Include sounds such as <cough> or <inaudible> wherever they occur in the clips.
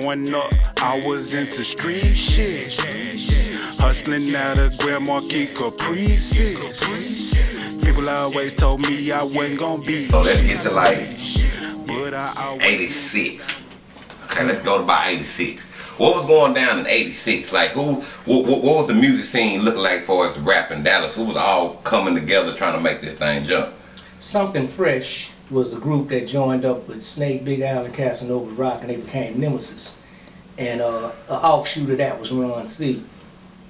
Growing up, I was into street shit. Hustling out of Grand Marquis Caprices. People always told me I wasn't gonna be. So let's get to like But I always 86. Okay, let's go to about 86. What was going down in 86? Like, who, what, what, what was the music scene looking like for us rap in Dallas? Who was all coming together trying to make this thing jump? Something Fresh was a group that joined up with Snake, Big Al, and Casanova Rock, and they became Nemesis. And uh, an offshoot of that was Ron C.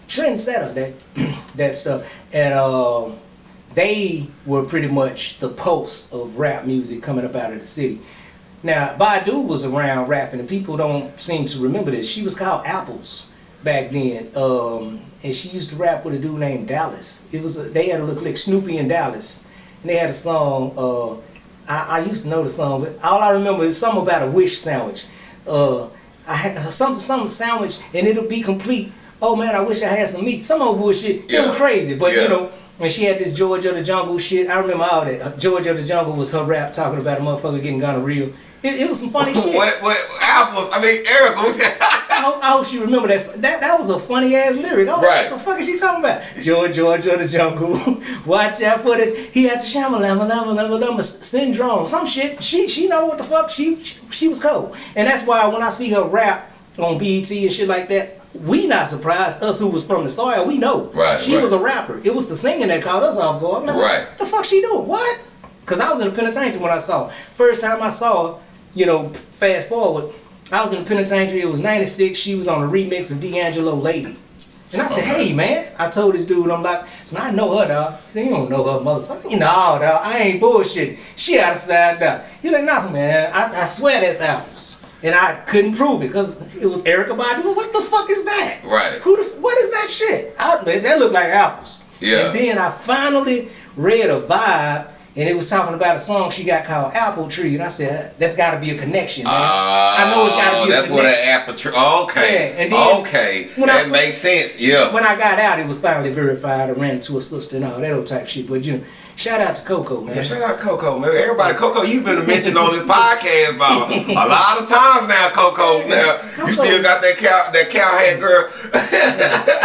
Trendsetter, that <clears throat> that stuff. And uh, they were pretty much the pulse of rap music coming up out of the city. Now, Badu was around rapping, and people don't seem to remember this. She was called Apples back then, um, and she used to rap with a dude named Dallas. It was a, they had a look like Snoopy and Dallas, and they had a song. Uh, I, I used to know the song, but all I remember is something about a wish sandwich. Uh, I had some some sandwich, and it'll be complete. Oh man, I wish I had some meat. Some old bullshit. It Yeah. was crazy, but Yeah. you know. When she had this Georgia of the Jungle shit, I remember all that. Uh, Georgia of the Jungle was her rap talking about a motherfucker getting gonorrhea. It, it was some funny <laughs> shit. What, what, apples? I mean, Eric, I hope, I hope she remember that. That that was a funny ass lyric. I was Right. like, what the fuck is she talking about? George, George of the jungle. <laughs> Watch out for it. He had the shamalama lama lama lama syndrome. Some shit. She she know what the fuck. She, she she was cold. And that's why when I see her rap on BET and shit like that, we not surprised. Us who was from the soil, we know. Right, She right. was a rapper. It was the singing that caught us off guard. Like, Right. What the fuck she doing? What? Cause I was in the penitentiary when I saw. First time I saw her, you know, fast forward, I was in the penitentiary. It was '96. She was on a remix of D'Angelo "Lady," and I said, "Hey, man!" I told this dude, "I'm like, so I know her, dog." He said, "You don't know her, motherfucker." You know, dog. I ain't bullshitting. She outside dog. He like, "Nah, man. I, I swear that's apples." And I couldn't prove it because it was Erykah Badu. What the fuck is that? Right. Who the, what is that shit? I, that looked like apples. Yeah. And then I finally read a vibe, and it was talking about a song she got called Apple Tree, and I said, "That's got to be a connection, man. I know it's got to be a Oh, That's what connection." an apple tree. Okay. Yeah, and then okay. when that I- makes sense. Yeah. when I got out, it was finally verified. I ran to a sister and all that old type shit. But you know, shout out to Coco, man. Yeah, shout out Coco, man. Everybody, Coco, you've been mentioned on this <laughs> podcast about a lot of times now, Coco. Now you still got that cow, that cowhead girl. <laughs>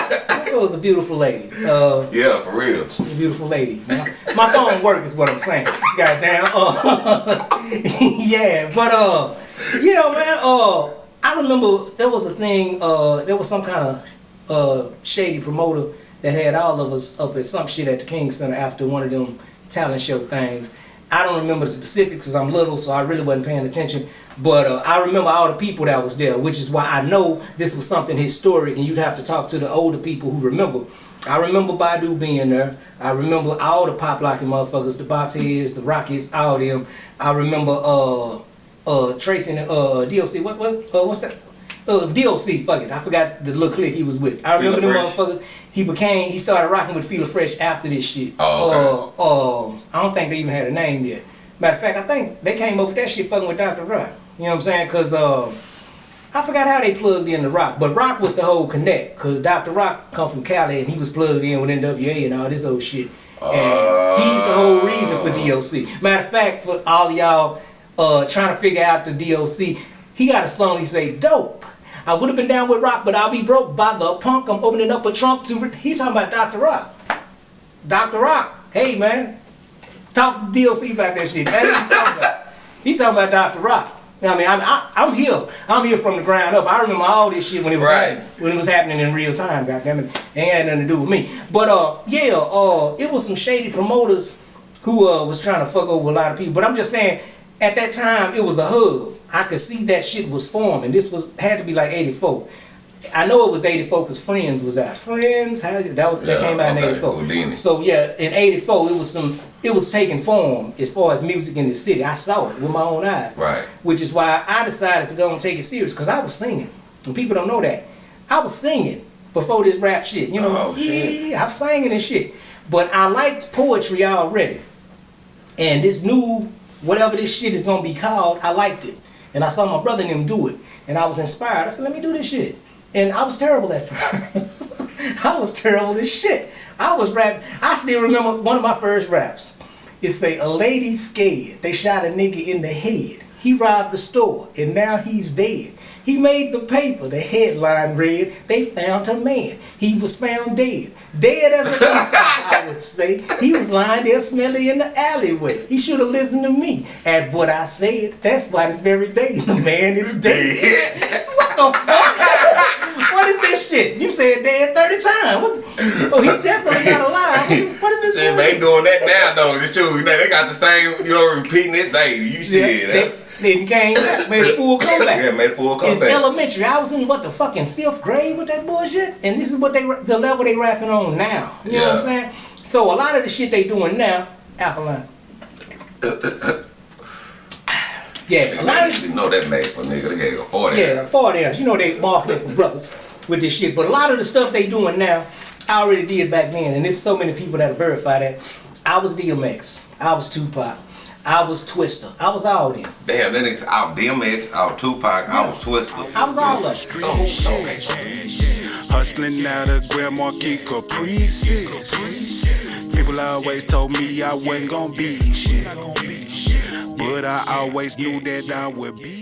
Coco's a beautiful lady. Uh, yeah, for real. She's a beautiful lady. My, my phone work is what I'm saying. Goddamn. Uh, <laughs> yeah, but uh, yeah, man. Uh, I remember there was a thing. Uh, there was some kind of uh shady promoter that had all of us up at some shit at the King Center after one of them talent show things. I don't remember the specifics because I'm little, so I really wasn't paying attention. But uh, I remember all the people that was there, which is why I know this was something historic, and you'd have to talk to the older people who remember. I remember Badu being there. I remember all the pop locking motherfuckers, the Boxheads, the Rockets, all of them. I remember uh uh tracing uh DOC. What what uh, what's that? Uh, DOC, fuck it. I forgot the little clique he was with. I remember them Fresh. motherfuckers. He became, he started rocking with Fila Fresh after this shit. Oh, Uh, um, I don't think they even had a name yet. Matter of fact, I think they came up with that shit fucking with Dr. Rock. You know what I'm saying? Cause uh, I forgot how they plugged in the Rock, but Rock was the whole connect. Cause Dr. Rock come from Cali and he was plugged in with NWA and all this old shit. And he's the whole reason for DOC. Matter of fact, for all y'all uh, trying to figure out the DOC, he got a song he say, dope. I would have been down with Rock, but I'll be broke by the punk. I'm opening up a trunk to. He's talking about Dr. Rock. Dr. Rock, hey man, talk DOC about that shit. That's what he's talking about. He's talking about Dr. Rock. You know what I mean, I'm, I, I'm here. I'm here from the ground up. I remember all this shit when it was Right. happening, when it was happening in real time. Goddamn it, it ain't had nothing to do with me. But uh, yeah, uh, it was some shady promoters who uh was trying to fuck over a lot of people. But I'm just saying, at that time, it was a hub. I could see that shit was forming. This was had to be like '84. I know it was '84 because Friends was out. Friends, how, that was that Yeah, came out in okay, '84. Whodini. So yeah, in '84 it was some it was taking form as far as music in the city. I saw it with my own eyes. Right. Which is why I decided to go and take it serious because I was singing. And people don't know that. I was singing before this rap shit. You know, Oh, shit. yeah, I'm singing and shit. But I liked poetry already. And this new whatever this shit is gonna be called, I liked it. And I saw my brother and them do it. And I was inspired. I said, let me do this shit. And I was terrible at first. <laughs> I was terrible as shit. I was rap. I still remember one of my first raps. It say, a lady scared. They shot a nigga in the head. He robbed the store and now he's dead. He made the paper. The headline read, "They found a man. He was found dead, dead as a gangster." I would say he was lying there smelly in the alleyway. He should have listened to me at what I said. That's why this very day the man is dead. what the fuck? Said dead 30 times. What? Oh, he definitely not alive. What is this? They ain't doing that now though. It's true. You know, they got the same, you know, repeating it. They, you Yeah, shit. they, then came back, made a full <laughs> comeback. Yeah, made a full comeback. It's elementary. I was in what the fucking fifth grade with that bullshit, and this is what they the level they rapping on now. You know what I'm saying? So a lot of the shit they doing now, alkaline. <laughs> yeah, a lot of didn't know that made for nigga. They gave a 40. yeah, for theirs. You know they marketing for brothers with this shit, but a lot of the stuff they doing now, I already did back then, and there's so many people that verify that. I was DMX, I was Tupac, I was Twista, I was all them. Damn, that nigga out DMX, out Tupac, I was Twista. I was all of them. So who so, okay, so Hustling out of Grand Marquis Caprices. People always told me I wasn't gonna be shit. But I always knew that I would be